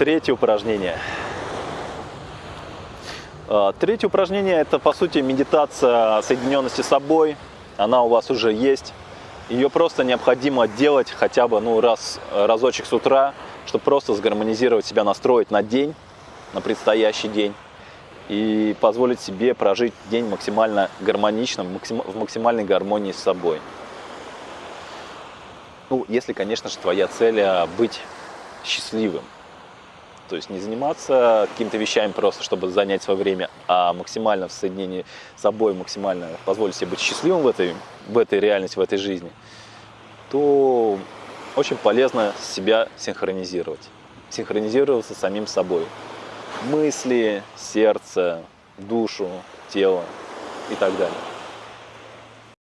Третье упражнение. А, Третье упражнение – это, по сути, медитация соединенности с собой. Она у вас уже есть. Ее просто необходимо делать хотя бы ну, раз, разочек с утра, чтобы просто сгармонизировать себя, настроить на день, на предстоящий день и позволить себе прожить день максимально гармонично, в максимальной гармонии с собой. Ну, если, конечно же, твоя цель а, быть счастливым. То есть не заниматься какими-то вещами просто, чтобы занять свое время, а максимально в соединении с собой, максимально позволить себе быть счастливым в этой, в этой реальности, в этой жизни, то очень полезно себя синхронизировать. Синхронизироваться с самим собой. Мысли, сердце, душу, тело и так далее.